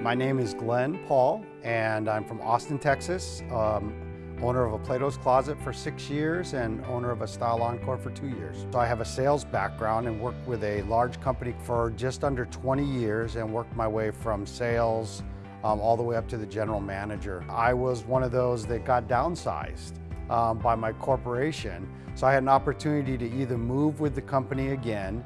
My name is Glenn Paul, and I'm from Austin, Texas. Um, owner of a Plato's Closet for six years and owner of a Style Encore for two years. So I have a sales background and worked with a large company for just under 20 years and worked my way from sales um, all the way up to the general manager. I was one of those that got downsized um, by my corporation. So I had an opportunity to either move with the company again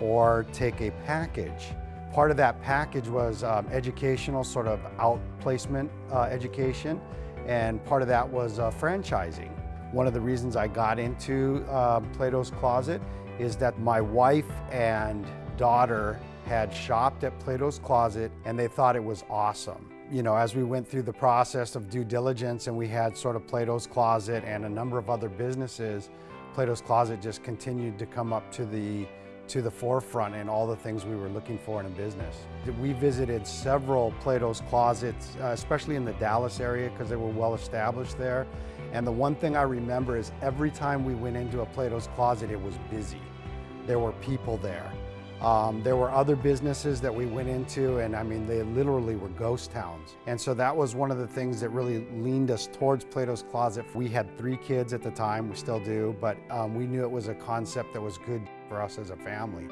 or take a package. Part of that package was um, educational, sort of outplacement uh, education, and part of that was uh, franchising. One of the reasons I got into uh, Plato's Closet is that my wife and daughter had shopped at Plato's Closet and they thought it was awesome. You know, as we went through the process of due diligence and we had sort of Plato's Closet and a number of other businesses, Plato's Closet just continued to come up to the to the forefront in all the things we were looking for in a business. We visited several Plato's Closets, uh, especially in the Dallas area because they were well established there. And the one thing I remember is every time we went into a Plato's Closet, it was busy. There were people there. Um, there were other businesses that we went into and I mean they literally were ghost towns. And so that was one of the things that really leaned us towards Plato's Closet. We had three kids at the time, we still do, but um, we knew it was a concept that was good for us as a family.